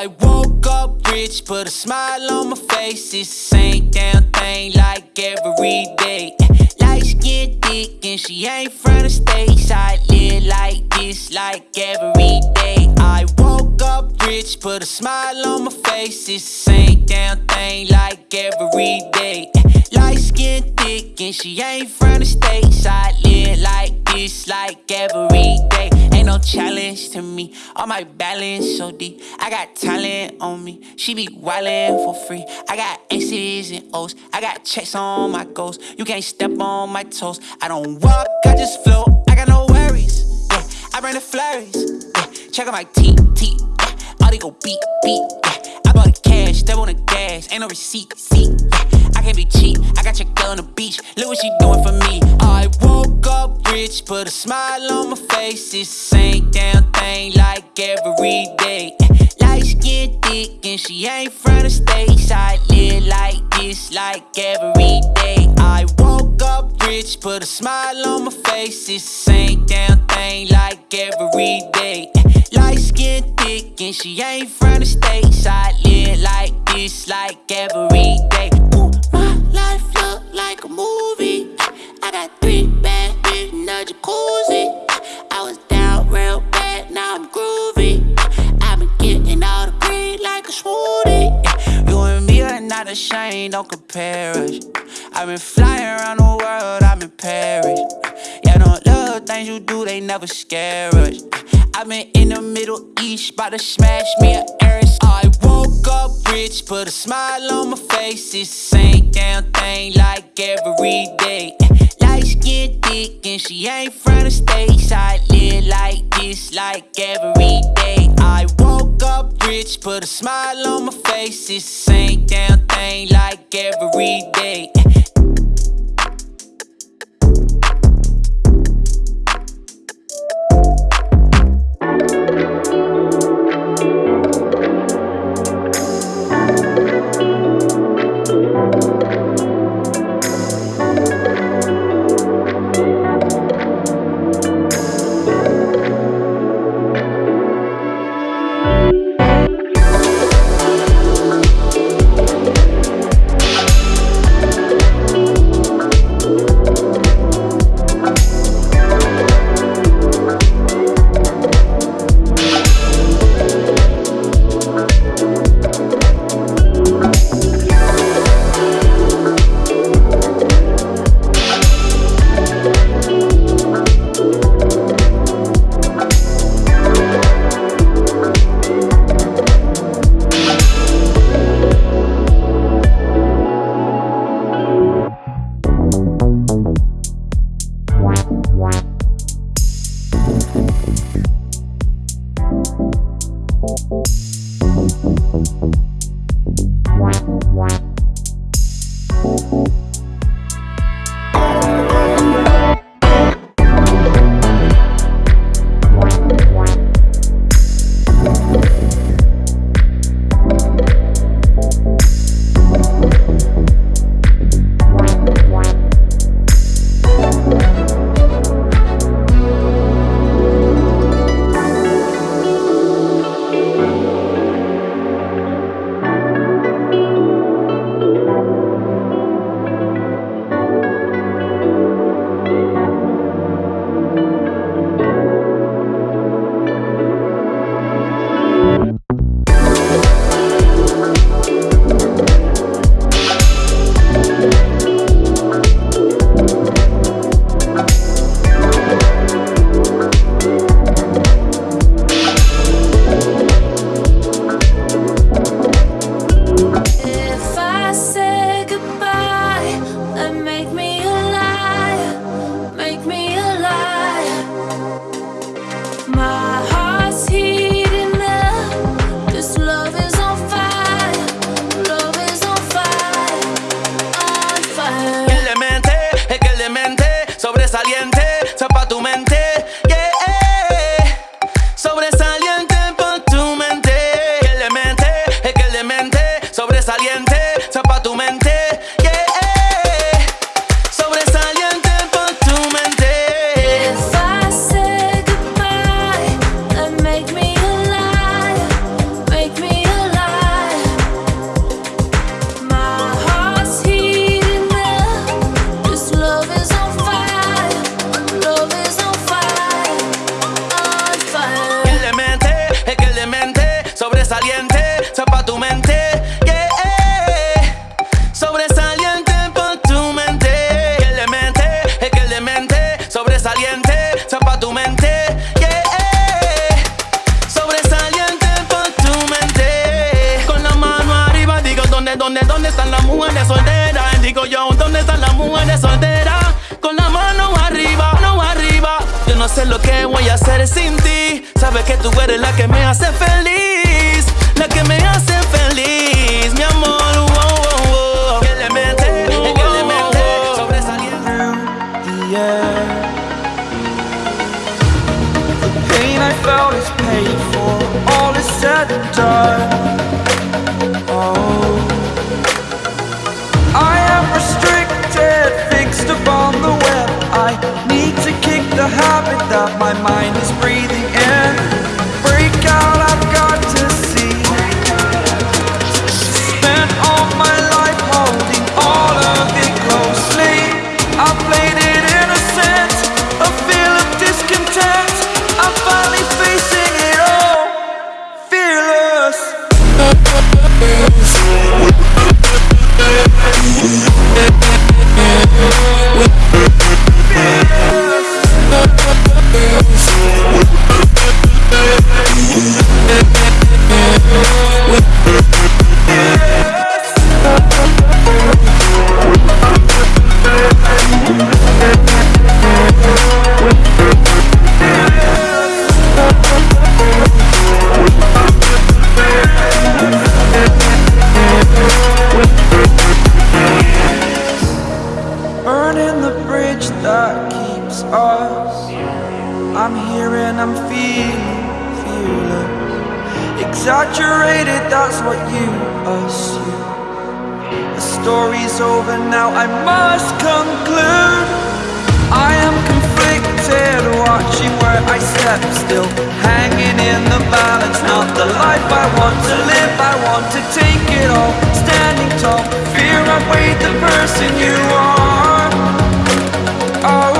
I woke up rich, put a smile on my face. It's the same damn thing like every day. Light skin thick and she ain't from the states. I live like this like every day. I woke up rich, put a smile on my face. It's the same damn thing like every day. Skin thick and she ain't from the states. I live like this like every day. Ain't no challenge to me. All my balance so deep. I got talent on me. She be wildin' for free. I got X's and O's. I got checks on my goals. You can't step on my toes. I don't walk, I just float. I got no worries. Yeah, I bring the flurries. Yeah, check out my T T. Yeah, all they go beat beat. Yeah, I bought the cash, step on the gas. Ain't no receipt. Yeah, I can't be cheap. I got your girl on the beach. Look what she doing for me. I woke up rich, put a smile on my face. It's the same damn thing like every day. Light skin thick and she ain't from the states. I live like this like every day. I woke up rich, put a smile on my face. It's the same damn thing like every day. Light skin thick and she ain't from the states. I live like this like every day. Don't compare us. I've been flying around the world, I'm in Paris. Yeah, no little things you do, they never scare us. I've been in the Middle East, bout to smash me a Eris. I woke up rich, put a smile on my face. It's the same damn thing like every day. Light skin thick and she ain't from the states. I live like this like every day. I woke up rich, put a smile on my face. It's the same damn thing like every day. caliente, zapa tu mente, yeah, sobresaliente por tu mente, que el demente, es que el demente, sobresaliente, zapa tu mente, yeah, sobresaliente por tu mente, con la mano arriba digo dónde, dónde, dónde están las mujeres solteras, digo yo dónde están las mujeres solteras, con la mano arriba, no arriba, yo no sé lo que voy a hacer sin ti, sabes que tú eres la que me hace feliz. La que me hace feliz, mi amor. felt is paid for All is said and done. Oh. I am restricted, fixed upon the web. I need to kick the habit that my mind is breathing story's over now, I must conclude. I am conflicted, watching where I step still. Hanging in the balance, not the life I want to live. I want to take it all, standing tall. Fear I weighed the person you are. Oh,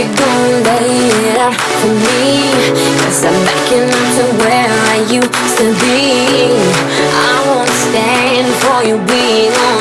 you gon' lay it out for me. Cause I'm backing up to where I used to be. I won't stand for you being on